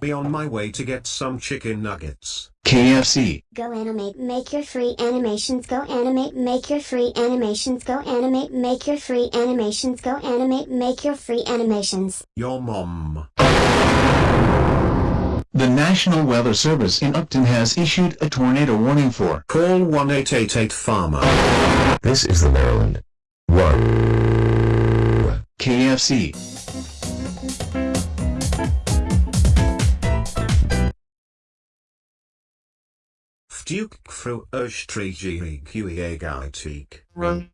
Be on my way to get some chicken nuggets. KFC. Go animate, make your free animations. Go animate, make your free animations. Go animate, make your free animations. Go animate, make your free animations. Your mom. The National Weather Service in Upton has issued a tornado warning for Call 1888 Farmer. This is the Maryland. 1. KFC. Fduke fru Östrig QEA Gaitik. Run.